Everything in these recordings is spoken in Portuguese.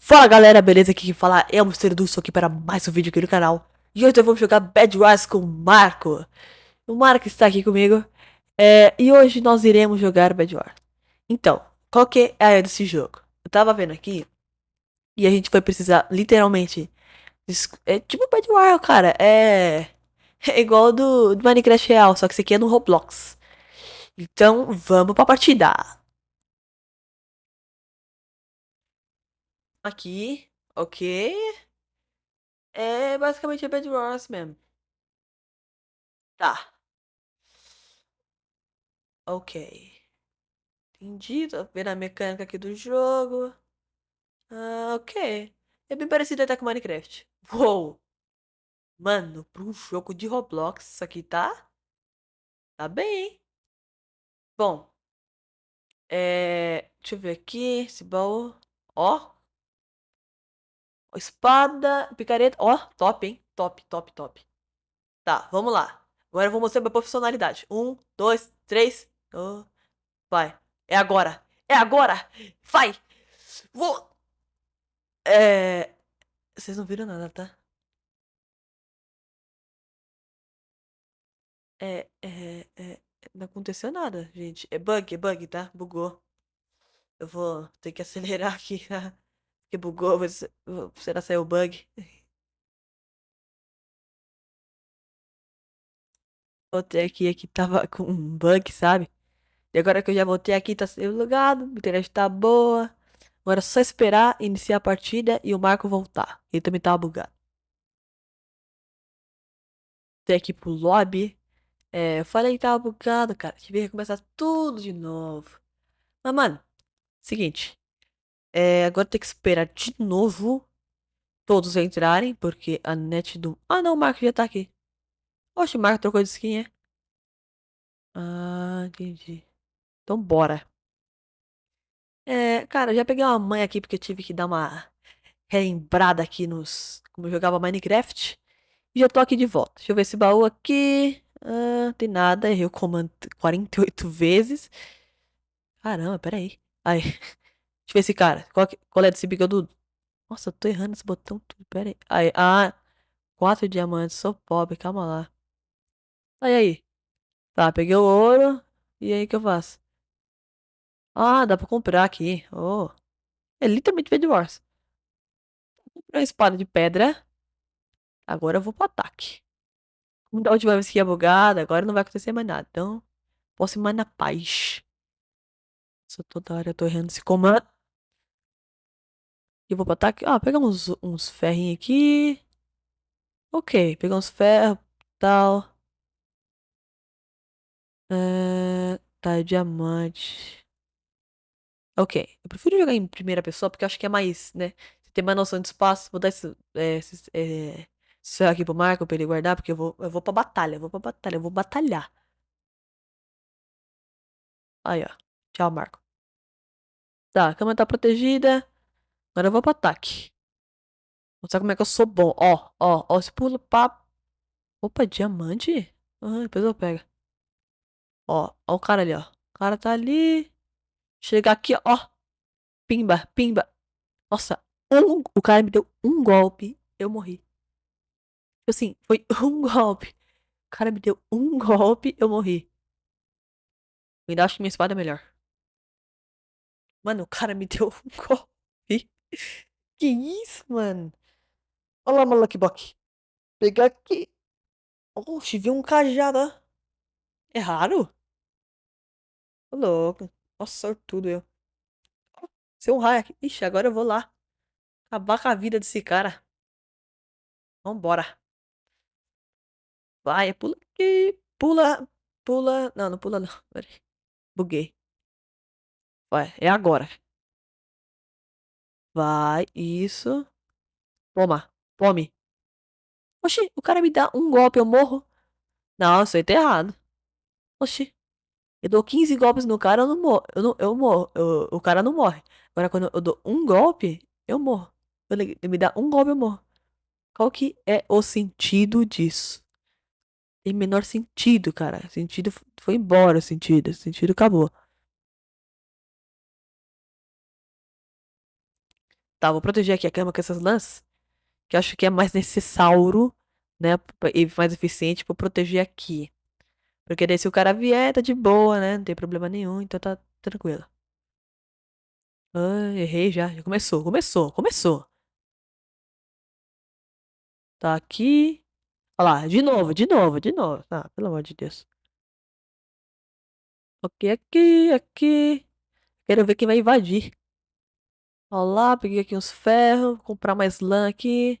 Fala galera, beleza? Aqui quem fala é o Mistério do aqui para mais um vídeo aqui no canal. E hoje vou jogar Bad Wars com o Marco. O Marco está aqui comigo. É, E hoje nós iremos jogar Bad Wars. Então, qual que é a ideia desse jogo? Eu tava vendo aqui E a gente vai precisar, literalmente É tipo Bad Wars, cara. É, é igual do, do Minecraft real Só que esse aqui é no Roblox. Então, vamos pra partida Aqui, ok. É basicamente a Bad Wars mesmo. Tá. Ok. Entendi, tô vendo a mecânica aqui do jogo. Ah, ok. É bem parecido até com Minecraft. Uou! Mano, para um jogo de Roblox, isso aqui tá... Tá bem? Bom. É... Deixa eu ver aqui. Esse baú. Ó. Espada, picareta. Ó, top, hein? Top, top, top. Tá, vamos lá. Agora eu vou mostrar minha profissionalidade. Um, dois, três. Oh, vai. É agora. É agora. Vai. Vou. É. Vocês não viram nada, tá? É, é, é. Não aconteceu nada, gente. É bug, é bug, tá? Bugou. Eu vou ter que acelerar aqui, tá? Que bugou. Será que saiu bug? Voltei aqui, aqui tava com um bug, sabe? E agora que eu já voltei aqui, tá sendo logado, a internet tá boa. Agora é só esperar iniciar a partida e o Marco voltar. Ele também tava bugado. Tem aqui pro lobby. É, eu falei que tava bugado, cara. Tive que começar tudo de novo. Mas, mano, seguinte. É, agora tem que esperar de novo todos entrarem, porque a net do... Ah, não, o Marco já tá aqui. Oxe, o Marco trocou de skin, é? Ah, entendi. Então bora. É, cara, eu já peguei uma mãe aqui porque eu tive que dar uma relembrada aqui nos... Como eu jogava Minecraft. E já tô aqui de volta. Deixa eu ver esse baú aqui. Ah, tem nada. Errei o comando 48 vezes. Caramba, pera aí. Aí. Deixa eu ver esse cara. Qual, qual é desse bigodudo? Nossa, eu tô errando esse botão tudo. Pera aí. aí. Ah, quatro diamantes. Sou pobre, calma lá. Aí, aí. Tá, peguei o ouro. E aí, o que eu faço? Ah, dá pra comprar aqui. Oh. É literalmente Bed Wars. Comprei uma espada de pedra. Agora eu vou pro ataque. Como da última vez que ia bugada, agora não vai acontecer mais nada. Então, posso ir mais na paz. Nossa, toda hora eu tô errando esse comando. E vou pro ataque. Ah, pegar uns, uns ferrinhos aqui. Ok, pegar uns ferros, tal. É, tá, diamante. Ok, eu prefiro jogar em primeira pessoa porque eu acho que é mais, né? Você tem mais noção de espaço. Vou dar esse, é, esse, é, esse aqui pro Marco pra ele guardar, porque eu vou, eu vou pra batalha, eu vou pra batalha, eu vou batalhar. Aí, ó. Tchau, Marco. Tá, a cama tá protegida. Agora eu vou pro ataque. Mostrar como é que eu sou bom. Ó, ó, ó, esse pulo pá. Opa, diamante? Ah, depois eu pego. Ó, ó o cara ali, ó. O cara tá ali. Chega aqui, ó. Pimba, pimba. Nossa, um, o cara me deu um golpe. Eu morri. Tipo assim, foi um golpe. O cara me deu um golpe, eu morri. Eu ainda acho que minha espada é melhor. Mano, o cara me deu um golpe. Que isso, mano? Olha lá, uma Lucky. Pegar aqui. Oxe, vi um cajado, ó. É raro? Ô, louco. Nossa, sortudo eu. Seu um raio aqui. Ixi, agora eu vou lá. Acabar com a vida desse cara. Vambora. Vai, pula aqui. Pula. Pula. Não, não pula não. Buguei. Vai, é agora. Vai, isso. Toma, tome. Oxi, o cara me dá um golpe, eu morro. Não, isso aí tá errado. Oxi. Eu dou 15 golpes no cara, eu não morro. Eu, não, eu morro. Eu, o cara não morre. Agora, quando eu dou um golpe, eu morro. Ele me dá um golpe, eu morro. Qual que é o sentido disso? Tem menor sentido, cara. Sentido foi embora, sentido. Sentido acabou. Tá, vou proteger aqui a cama com essas lãs. Que eu acho que é mais necessário, né? E mais eficiente pra proteger aqui. Porque daí se o cara vier, tá de boa, né? Não tem problema nenhum, então tá tranquilo. Ai, errei já. Já começou, começou, começou. Tá aqui. Olha lá, de novo, de novo, de novo. Ah, pelo amor de Deus. Ok, aqui, aqui. Quero ver quem vai invadir. Olha lá, peguei aqui uns ferros. Comprar mais lã aqui.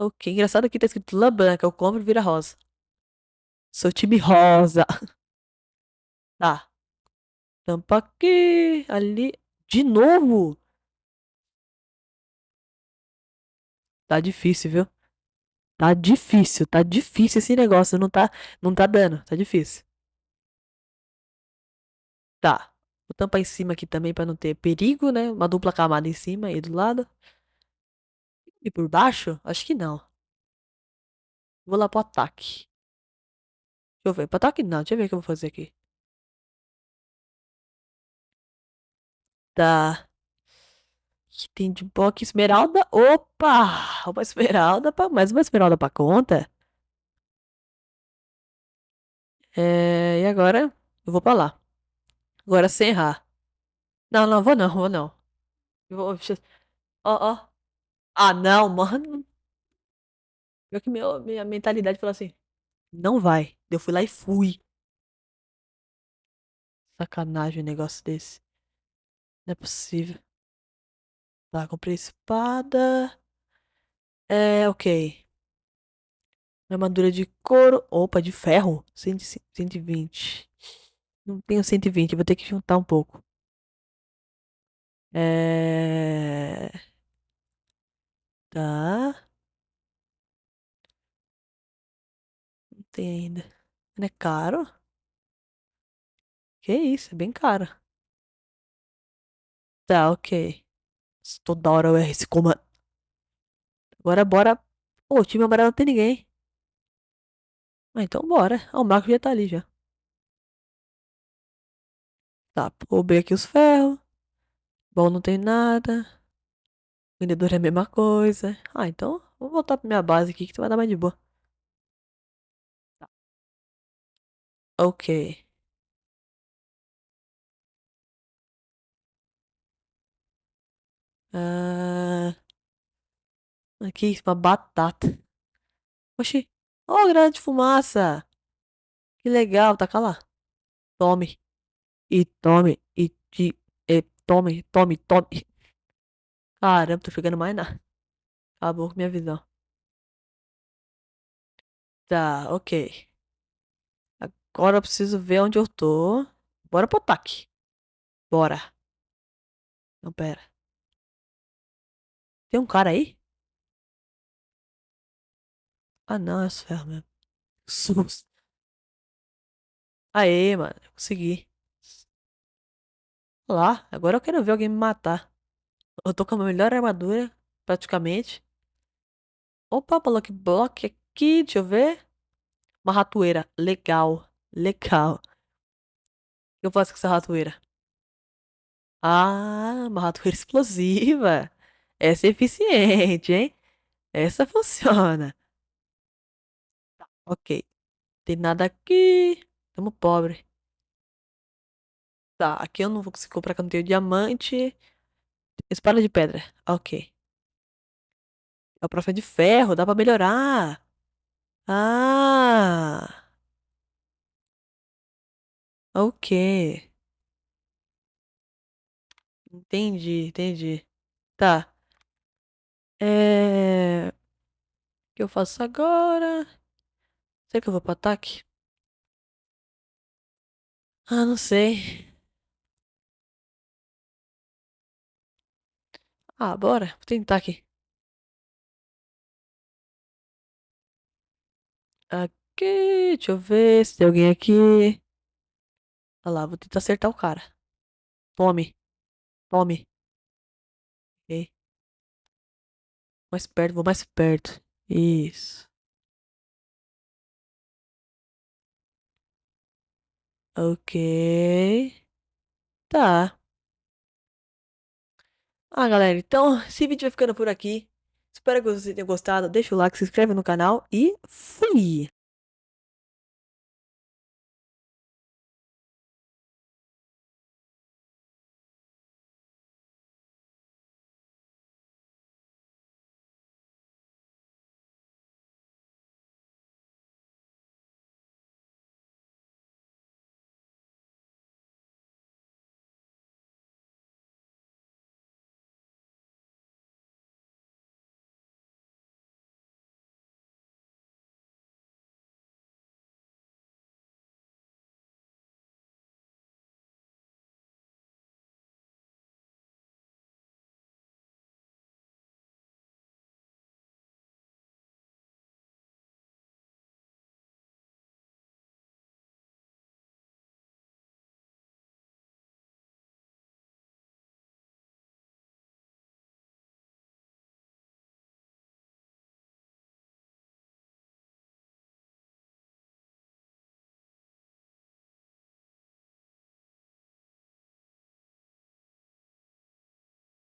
Ok, engraçado que tá escrito lã branca. Eu compro e vira rosa. Sou time rosa. Tá. Tampa aqui. Ali. De novo? Tá difícil, viu? Tá difícil, tá difícil esse negócio. Não tá, não tá dando. Tá difícil. Tá. Vou tampar em cima aqui também pra não ter perigo, né? Uma dupla camada em cima e do lado. E por baixo? Acho que não. Vou lá pro ataque. Deixa eu ver. Pro ataque não. Deixa eu ver o que eu vou fazer aqui. Tá. Que tem de boca esmeralda. Opa! Uma esmeralda pra... Mais uma esmeralda pra conta. É... E agora? Eu vou pra lá. Agora sem errar. Não, não, vou não, vou não. Vou... Ó, ó. Ah, não, mano. Pior que meu, minha mentalidade falou assim. Não vai. Eu fui lá e fui. Sacanagem um negócio desse. Não é possível. Tá, comprei espada. É, ok. Armadura de couro. Opa, de ferro. 120. Não tenho 120, vou ter que juntar um pouco. É... Tá. Não tem ainda. Não é caro? Que isso, é bem caro. Tá, ok. Toda hora eu erro esse comando. Agora bora. Ô, o time amarelo não tem ninguém. Ah, então bora. Ah, o Marco já tá ali já. Tá, roubei aqui os ferros. Bom, não tem nada. Vendedor é a mesma coisa. Ah, então vou voltar pra minha base aqui que tu vai dar mais de boa. Tá. Ok. Ah, aqui, uma batata. Oxi. Oh, grande fumaça. Que legal, taca lá. Tome. E tome. E, e, e tome, tome, tome. Caramba, tô chegando mais nada. Acabou com minha visão. Tá, ok. Agora eu preciso ver onde eu tô. Bora pro ataque. Bora. Não, pera. Tem um cara aí? Ah, não, é os ferros mesmo. Sus. Aê, mano. Consegui. Lá, agora eu quero ver alguém me matar. Eu tô com a melhor armadura, praticamente. Opa, block block aqui, deixa eu ver. Uma ratoeira. Legal. Legal. O que eu faço com essa ratoeira? Ah, uma ratoeira explosiva. Essa é eficiente, hein? Essa funciona. Tá, ok. Tem nada aqui. Tamo pobre. Tá, aqui eu não vou conseguir comprar que eu não tenho diamante. Espada de pedra. Ok. É o profa de ferro, dá pra melhorar. Ah. Ok. Entendi, entendi. Tá. É... O que eu faço agora? Será que eu vou pro ataque? Ah, não sei. Ah, bora. Vou tentar aqui. Aqui, deixa eu ver se tem alguém aqui. Olha lá, vou tentar acertar o cara. Tome. Tome. Ok. Mais perto, vou mais perto. Isso. Ok. Tá. Ah, galera, então esse vídeo vai ficando por aqui. Espero que vocês tenham gostado. Deixa o like, se inscreve no canal e fui!